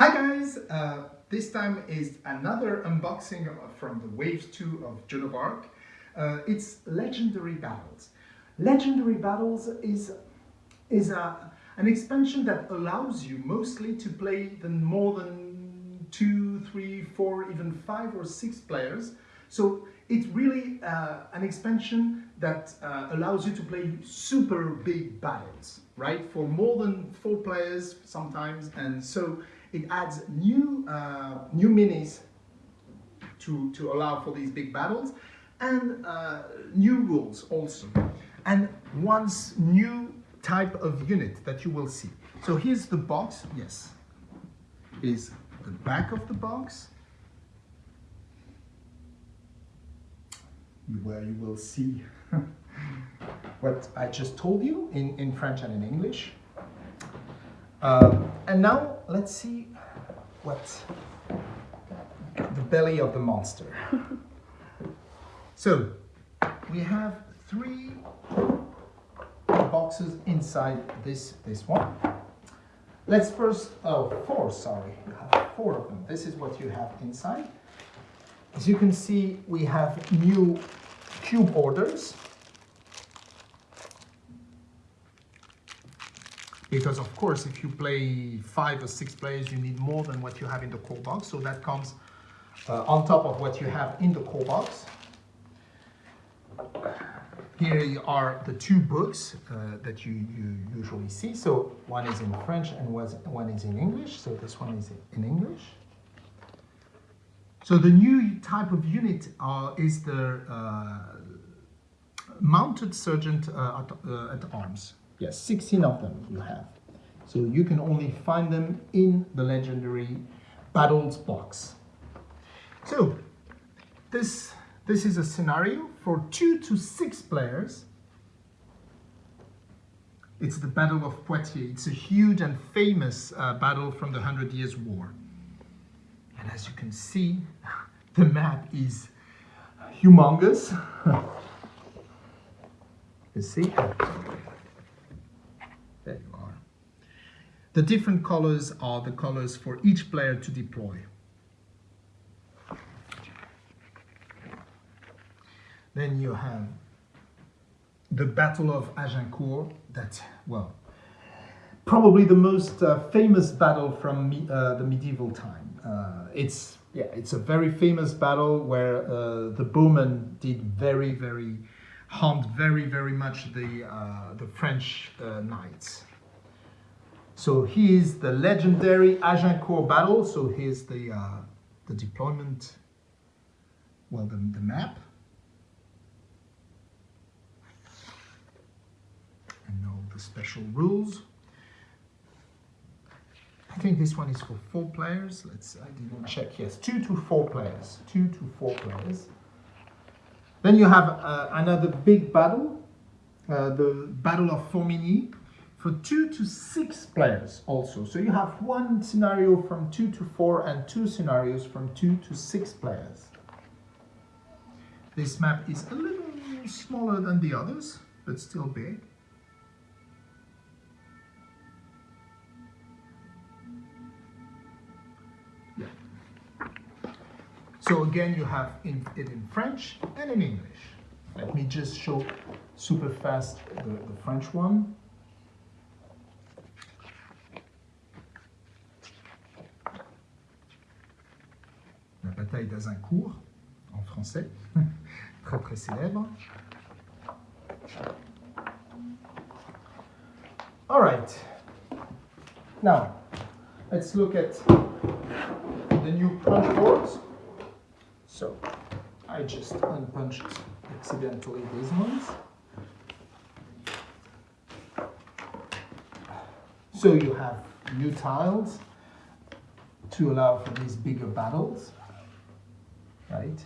Hi guys! Uh, this time is another unboxing from the Wave 2 of Joan of Arc. Uh, it's Legendary Battles. Legendary Battles is, is a, an expansion that allows you mostly to play the more than two, three, four, even five or six players. So it's really uh, an expansion that uh, allows you to play super big battles, right? For more than four players sometimes. And so it adds new, uh, new minis to, to allow for these big battles and uh, new rules also. And once new type of unit that you will see. So here's the box, yes, is the back of the box where you will see what I just told you in, in French and in English. Um, and now let's see what the belly of the monster. so we have three boxes inside this, this one. Let's first, oh, four, sorry. You have four of them. This is what you have inside. As you can see, we have new cube orders. Because of course, if you play five or six players, you need more than what you have in the core box. So that comes uh, on top of what you have in the core box. Here are the two books uh, that you, you usually see. So one is in French and one is in English. So this one is in English. So the new type of unit uh, is the uh, mounted sergeant uh, at, uh, at arms. Yes, 16 of them you have. So you can only find them in the legendary battles box. So this, this is a scenario for two to six players. It's the Battle of Poitiers. It's a huge and famous uh, battle from the Hundred Years' War. And as you can see, the map is humongous. you see? There you are. The different colors are the colors for each player to deploy. Then you have the Battle of Agincourt, that, well, probably the most uh, famous battle from me, uh, the medieval time. Uh, it's, yeah, it's a very famous battle where uh, the bowmen did very, very harmed very, very much the, uh, the French uh, knights. So here's the legendary Agincourt battle. So here's the, uh, the deployment, well, the, the map. And all the special rules. I think this one is for four players. Let's, I didn't check. Yes, two to four players. Two to four players. Then you have uh, another big battle, uh, the Battle of Formigny, for two to six players also. So you have one scenario from two to four and two scenarios from two to six players. This map is a little smaller than the others, but still big. Yeah. So again, you have in, it in French and in English. Let me just show super fast the, the French one. La bataille d'Azincourt, en français, très très célèbre. All right, now let's look at the new punch boards. So I just unpunched accidentally these ones. So you have new tiles to allow for these bigger battles, right?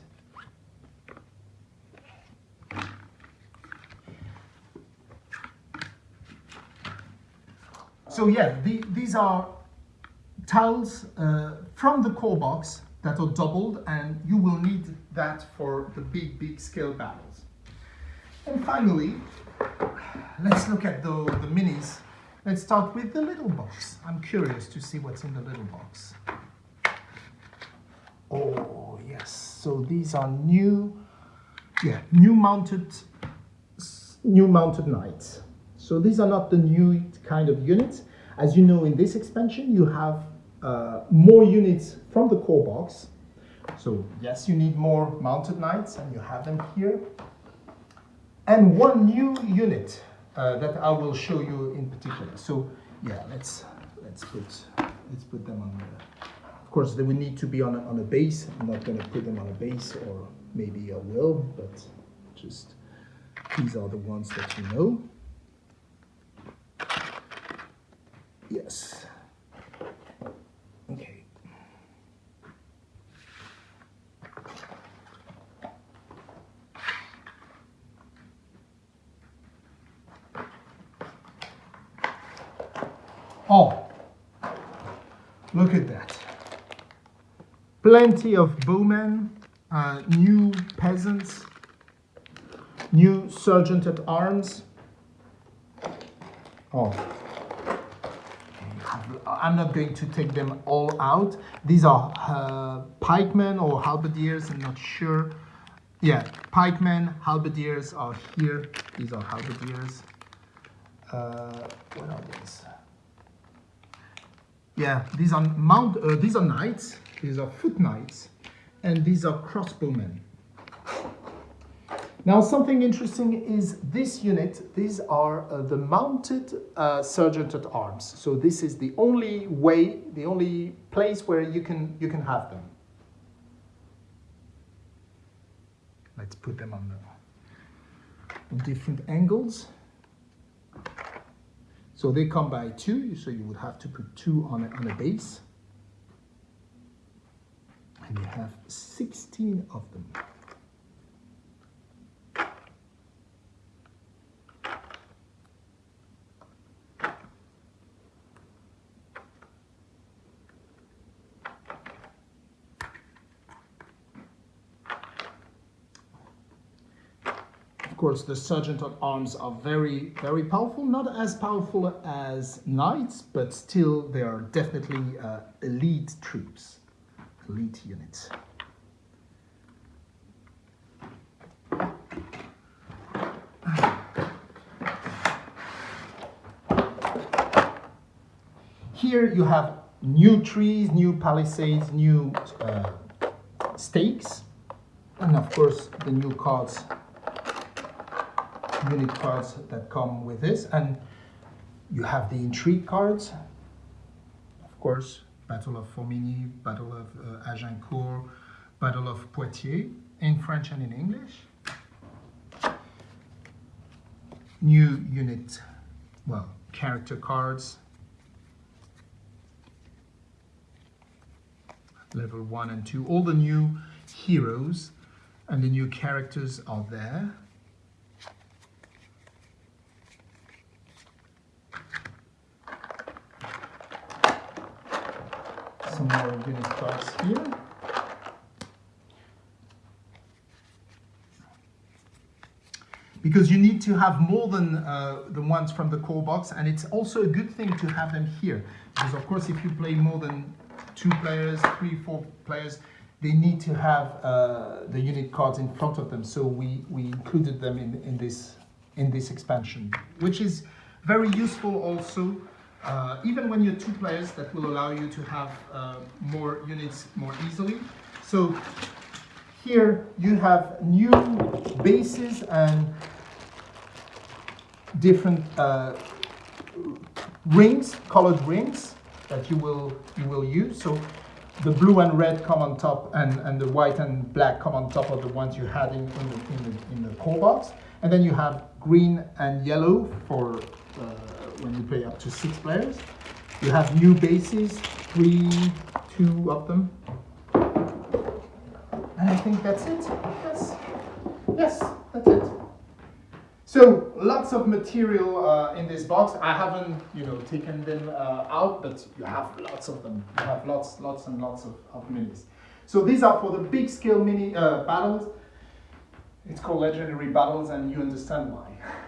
So yeah, the, these are tiles uh, from the core box that are doubled and you will need that for the big, big scale battles. And finally, let's look at the, the minis Let's start with the little box. I'm curious to see what's in the little box. Oh, yes. So these are new, yeah, new mounted, new mounted knights. So these are not the new kind of units. As you know, in this expansion, you have uh, more units from the core box. So yes, you need more mounted knights and you have them here. And one new unit uh, that I will show you in particular. So yeah, let's let's put let's put them on the. Course, they will need to be on a, on a base. I'm not going to put them on a base, or maybe I will, but just these are the ones that you know. Yes. Okay. Oh, look at that. Plenty of bowmen, uh, new peasants, new sergeant at arms. Oh, I'm not going to take them all out. These are uh, pikemen or halberdiers, I'm not sure. Yeah, pikemen, halberdiers are here. These are halberdiers. Uh, what are these? Yeah, these are mount. Uh, these are knights. These are foot knights, and these are crossbowmen. Now, something interesting is this unit. These are uh, the mounted uh, sergeant at arms. So this is the only way, the only place where you can you can have them. Let's put them on the different angles. So they come by two, so you would have to put two on a, on a base. And you have 16 of them. Course, the sergeant at arms are very, very powerful. Not as powerful as knights, but still they are definitely uh, elite troops, elite units. Here you have new trees, new palisades, new uh, stakes, and of course the new cards unit cards that come with this. And you have the intrigue cards, of course, Battle of Formigny, Battle of uh, Agincourt, Battle of Poitiers, in French and in English. New unit, well, character cards. Level 1 and 2. All the new heroes and the new characters are there. Some more here. Because you need to have more than uh, the ones from the core box and it's also a good thing to have them here. Because of course if you play more than two players, three, four players, they need to have uh, the unit cards in front of them. So we, we included them in, in, this, in this expansion, which is very useful also uh, even when you're two players, that will allow you to have uh, more units more easily. So here you have new bases and different uh, rings, colored rings that you will you will use. So the blue and red come on top, and, and the white and black come on top of the ones you had in, in, the, in, the, in the core box. And then you have green and yellow for uh, when you play up to six players. You have new bases, three, two of them. And I think that's it. Yes, yes, that's it. So lots of material uh, in this box. I haven't, you know, taken them uh, out, but you have lots of them. You have lots, lots and lots of, of minis. So these are for the big scale mini uh, battles. It's called legendary battles, and you understand why.